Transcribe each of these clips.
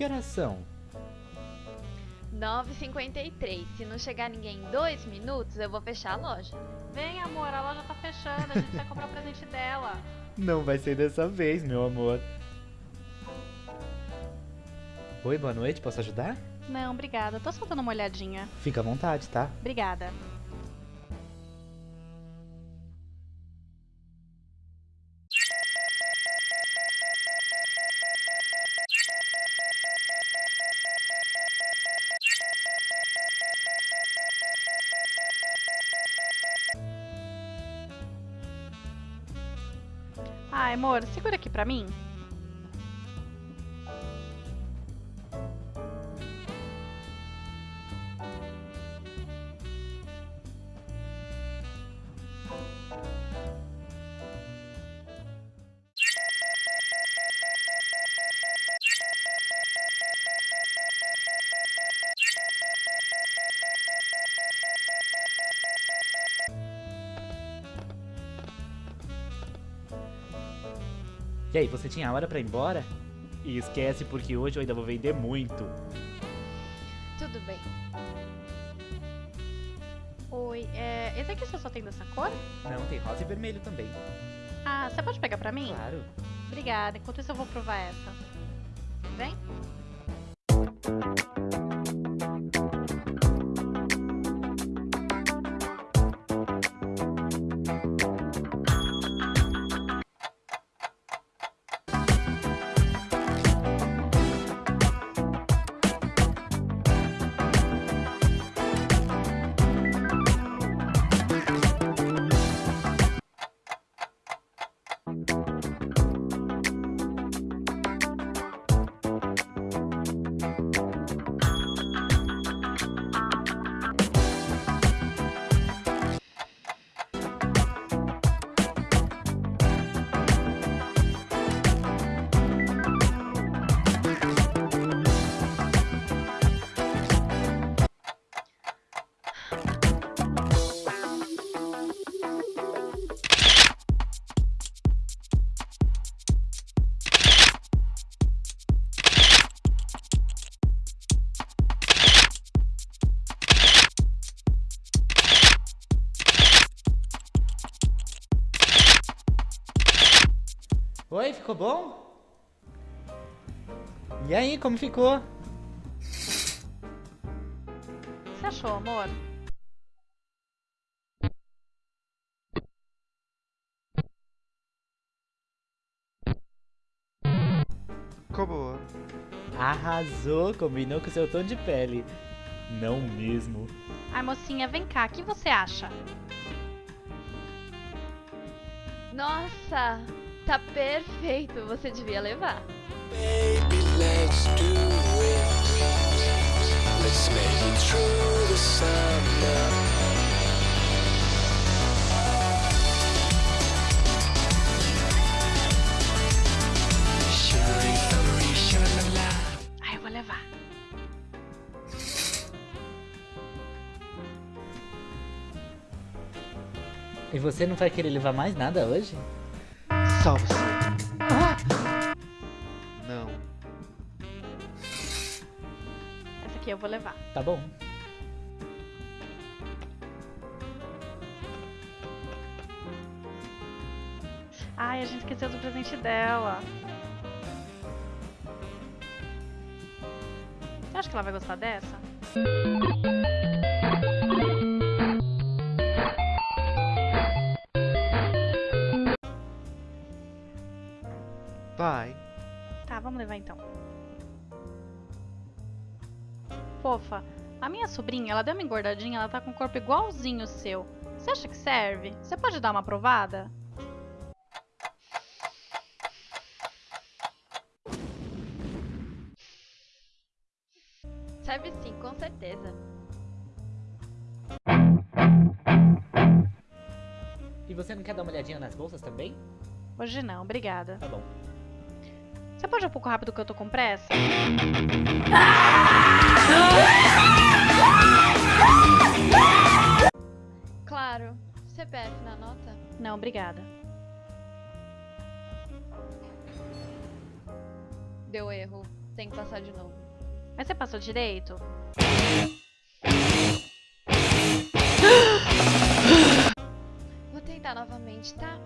Que horas são? 9h53. Se não chegar ninguém em dois minutos, eu vou fechar a loja. Vem, amor, a loja tá fechando, a gente vai comprar o presente dela. Não vai ser dessa vez, meu amor. Oi, boa noite, posso ajudar? Não, obrigada, tô só dando uma olhadinha. Fica à vontade, tá? Obrigada. Ai, amor, segura aqui pra mim. E aí, você tinha hora pra ir embora? E esquece porque hoje eu ainda vou vender muito. Tudo bem. Oi, é, esse aqui você só tem dessa cor? Não, tem rosa e vermelho também. Ah, você pode pegar pra mim? Claro. Obrigada, enquanto isso eu vou provar essa. Vem? Oi, ficou bom? E aí, como ficou? Você achou, amor? Ficou boa. Arrasou, combinou com seu tom de pele. Não mesmo. Ai, mocinha, vem cá, o que você acha? Nossa, tá perfeito. Você devia levar. Baby, let's do it. Let's make it through the summer. Eu vou levar. E você não vai querer levar mais nada hoje? Você. Não. Essa aqui eu vou levar. Tá bom. Ai, a gente esqueceu do presente dela. Você acha que ela vai gostar dessa? Vai. Tá, vamos levar então. Fofa, a minha sobrinha, ela deu uma engordadinha, ela tá com o corpo igualzinho o seu. Você acha que serve? Você pode dar uma provada? Serve sim, com certeza. E você não quer dar uma olhadinha nas bolsas também? Hoje não, obrigada. Tá bom. Pode ir um pouco rápido que eu tô com pressa? Claro. CPF na nota? Não, obrigada. Deu erro. tem que passar de novo. Mas você passou direito? Vou tentar novamente, tá?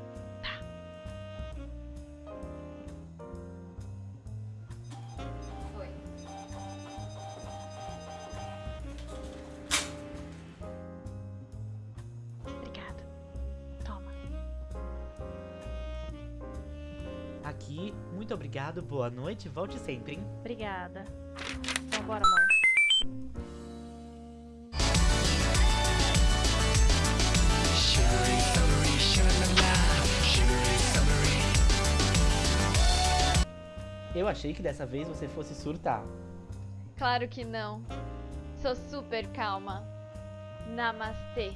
Aqui, muito obrigado, boa noite, volte sempre, hein? Obrigada. Então, bora, amor. Eu achei que dessa vez você fosse surtar. Claro que não. Sou super calma. Namastê.